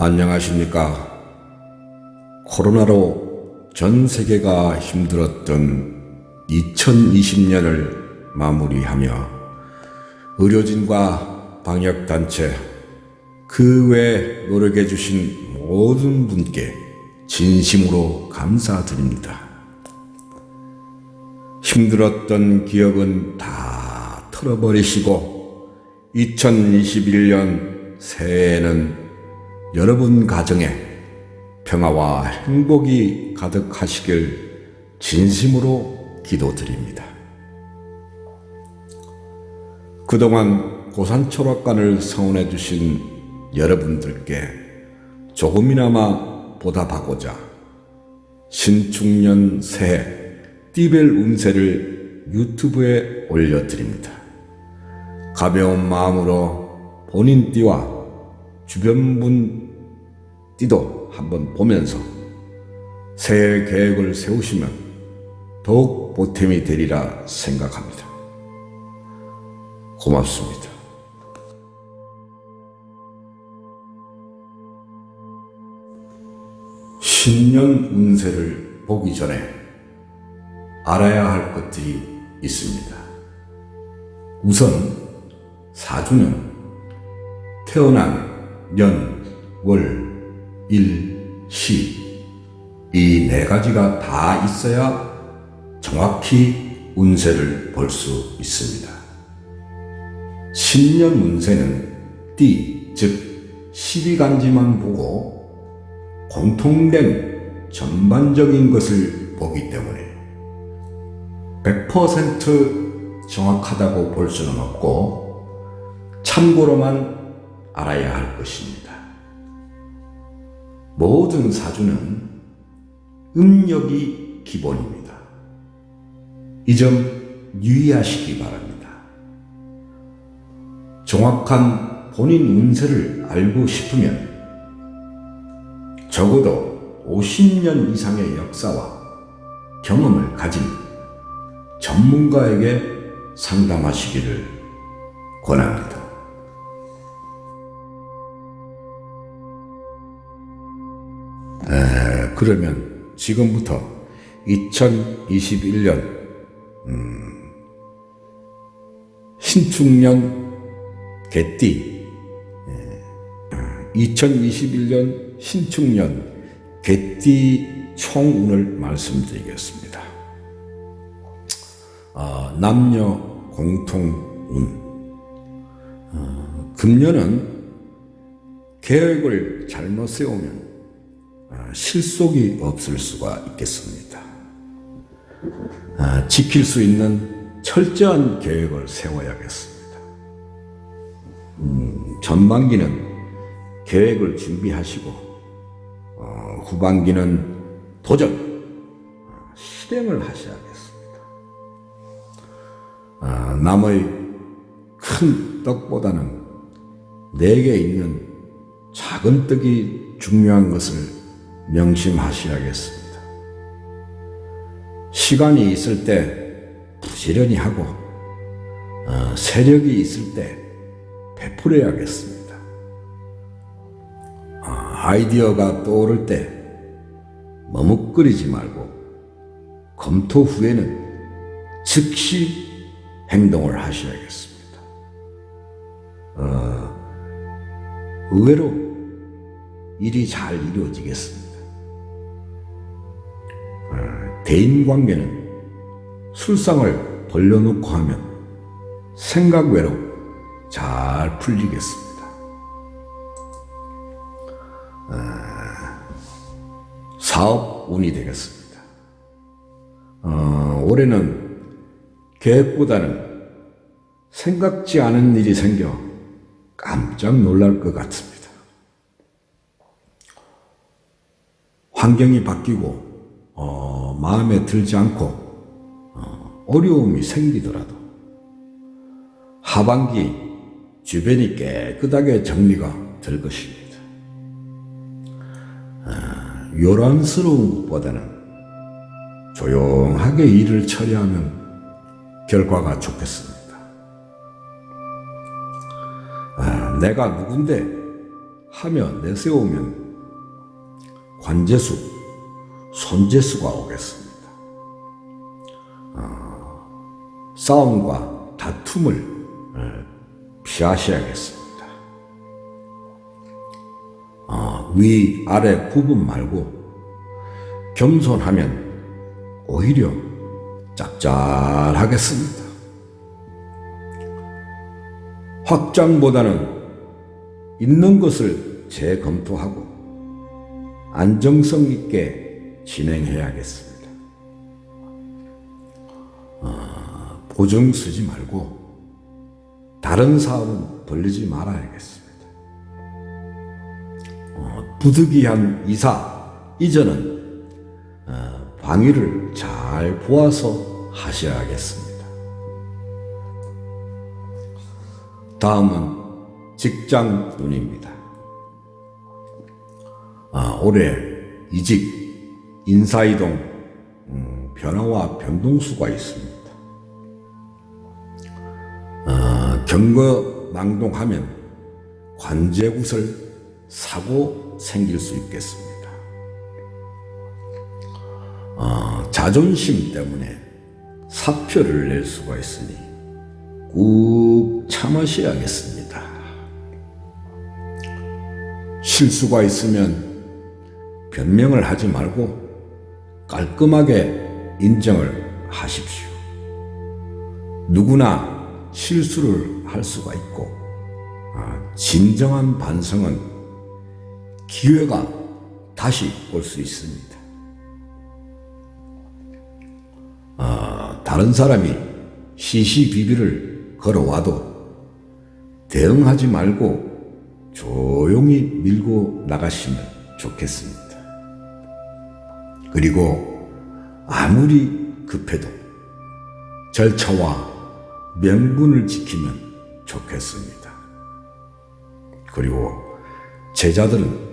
안녕하십니까. 코로나로 전 세계가 힘들었던 2020년을 마무리하며 의료진과 방역단체 그 외 노력해 주신 모든 분께 진심으로 감사드립니다. 힘들었던 기억은 다 털어버리시고 2021년 새해에는 여러분 가정에 평화와 행복이 가득하시길 진심으로 기도드립니다. 그동안 고산초락관을 성원해 주신 여러분들께 조금이나마 보답하고자 신축년 새해 띠벨 운세를 유튜브에 올려드립니다. 가벼운 마음으로 본인 띠와 주변 분 띠도 한번 보면서 새해 계획을 세우시면 더욱 보탬이 되리라 생각합니다. 고맙습니다. 신년 운세를 보기 전에 알아야 할 것들이 있습니다. 우선 사주는 태어난 년, 월, 일, 시 이 네 가지가 다 있어야 정확히 운세를 볼 수 있습니다. 신년 운세는 띠, 즉 12간지만 보고 공통된 전반적인 것을 보기 때문에 100% 정확하다고 볼 수는 없고 참고로만 알아야 할 것입니다. 모든 사주는 음력이 기본입니다. 이 점 유의하시기 바랍니다. 정확한 본인 운세를 알고 싶으면 적어도 50년 이상의 역사와 경험을 가진 전문가에게 상담하시기를 권합니다. 그러면 지금부터 2021년 음, 신축년 개띠 2021년 신축년 개띠 총운을 말씀드리겠습니다. 어, 남녀 공통운 어, 금년은 계획을 잘못 세우면 어, 실속이 없을 수가 있겠습니다. 어, 지킬 수 있는 철저한 계획을 세워야겠습니다. 음, 전반기는 계획을 준비하시고 어, 후반기는 도전 어, 실행을 하셔야겠습니다. 어, 남의 큰 떡보다는 내게 있는 작은 떡이 중요한 것을 명심하셔야겠습니다. 시간이 있을 때 부지런히 하고 어, 세력이 있을 때 베풀어야겠습니다. 아이디어가 떠오를 때 머뭇거리지 말고 검토 후에는 즉시 행동을 하셔야겠습니다. 어, 의외로 일이 잘 이루어지겠습니다. 대인관계는 술상을 벌려놓고 하면 생각 외로 잘 풀리겠습니다. 사업 운이 되겠습니다. 어, 올해는 계획보다는 생각지 않은 일이 생겨 깜짝 놀랄 것 같습니다. 환경이 바뀌고 어, 마음에 들지 않고 어, 어려움이 생기더라도 하반기 주변이 깨끗하게 정리가 될 것입니다. 요란스러운 것보다는 조용하게 일을 처리하면 결과가 좋겠습니다. 아, 내가 누군데 하며 내세우면 관제수, 손재수가 오겠습니다. 어, 싸움과 다툼을 어, 피하셔야겠습니다. 어, 위, 아래 구분 말고 겸손하면 오히려 짭짤하겠습니다. 확장보다는 있는 것을 재검토하고 안정성 있게 진행해야겠습니다. 어, 보증 쓰지 말고 다른 사업은 벌리지 말아야겠습니다. 어, 부득이한 이사 이전은 어, 방위를 잘 보아서 하셔야겠습니다. 다음은 직장 운입니다. 아, 올해 이직, 인사이동, 음, 변화와 변동수가 있습니다. 아, 경거망동하면 관제구설 사고 생길 수 있겠습니다. 아, 자존심 때문에 사표를 낼 수가 있으니 꾹 참으셔야겠습니다. 실수가 있으면 변명을 하지 말고 깔끔하게 인정을 하십시오. 누구나 실수를 할 수가 있고, 아, 진정한 반성은 기회가 다시 올 수 있습니다. 아, 다른 사람이 시시비비를 걸어와도 대응하지 말고 조용히 밀고 나가시면 좋겠습니다. 그리고 아무리 급해도 절차와 명분을 지키면 좋겠습니다. 그리고 제자들은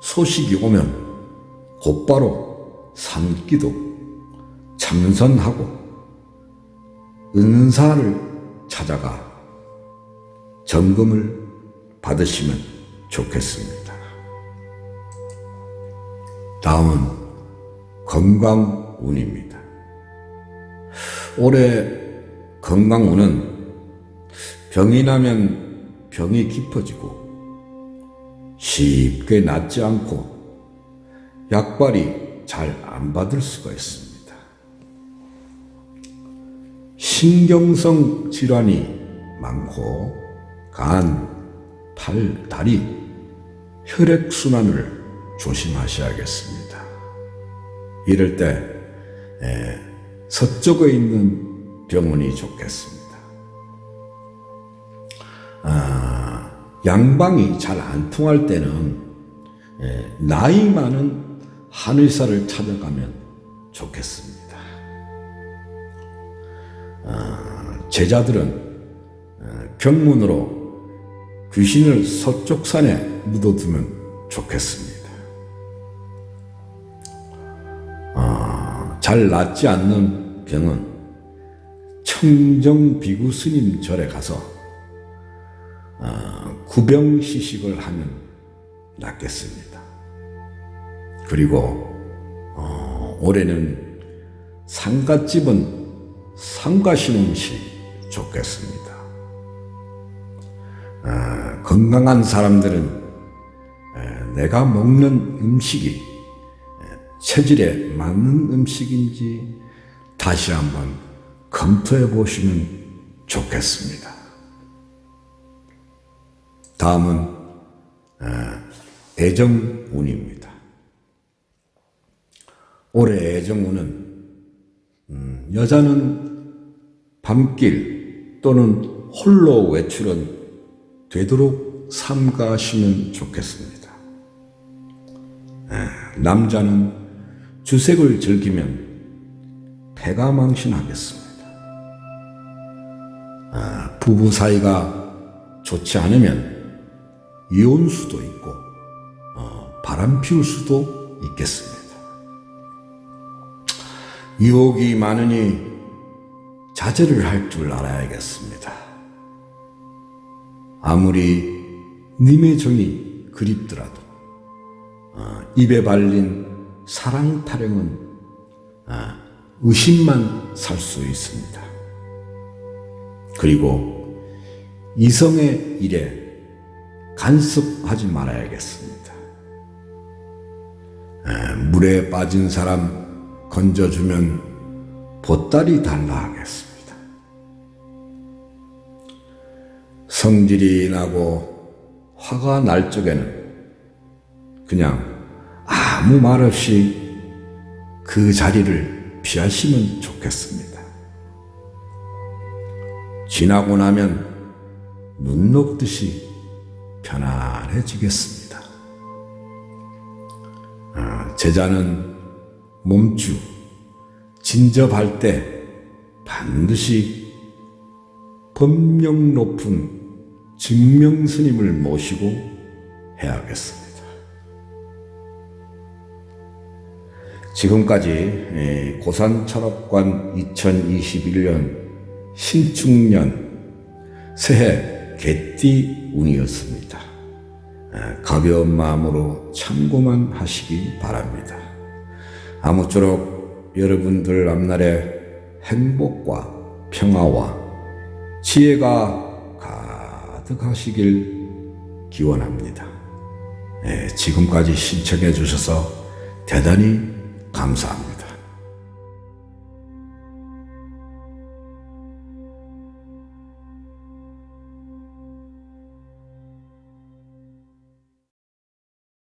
소식이 오면 곧바로 삼기도 참선하고 은사를 찾아가 점검을 받으시면 좋겠습니다. 다음은 건강운입니다. 올해 건강운은 병이 나면 병이 깊어지고 쉽게 낫지 않고 약발이 잘 안 받을 수가 있습니다. 신경성 질환이 많고 간, 팔, 다리, 혈액순환을 조심하셔야겠습니다. 이럴 때 에, 서쪽에 있는 병원이 좋겠습니다. 아, 양방이 잘 안 통할 때는 에, 나이 많은 한의사를 찾아가면 좋겠습니다. 아, 제자들은 경문으로 귀신을 서쪽 산에 묻어두면 좋겠습니다. 잘 낫지 않는 병은 청정비구 스님 절에 가서 아, 구병시식을 하면 낫겠습니다. 그리고 어, 올해는 상갓집은 상가시는 시 좋겠습니다. 아, 건강한 사람들은 내가 먹는 음식이 체질에 맞는 음식인지 다시 한번 검토해 보시면 좋겠습니다. 다음은 애정운입니다. 올해 애정운은 음, 여자는 밤길 또는 홀로 외출은 되도록 삼가시면 좋겠습니다. 남자는 주색을 즐기면 패가 망신하겠습니다. 부부 사이가 좋지 않으면 이혼 수도 있고 어, 바람 피울 수도 있겠습니다. 유혹이 많으니 자제를 할 줄 알아야겠습니다. 아무리 님의 정이 그립더라도 어, 입에 발린 사랑 타령은 어, 의심만 살 수 있습니다. 그리고 이성의 일에 간섭하지 말아야겠습니다. 에, 물에 빠진 사람 건져주면 보따리 달라 하겠습니다. 성질이 나고 화가 날 적에는 그냥 아무 말 없이 그 자리를 피하시면 좋겠습니다. 지나고 나면 눈 녹듯이 편안해지겠습니다. 아, 제자는 몸주, 진접할 때 반드시 법령 높은 증명스님을 모시고 해야겠습니다. 지금까지 에, 고산 철학관 2021년 신축년 새해 개띠 운이었습니다. 에, 가벼운 마음으로 참고만 하시기 바랍니다. 아무쪼록 여러분들 앞날에 행복과 평화와 지혜가 가득하시길 기원합니다. 예, 지금까지 신청해 주셔서 대단히 감사합니다.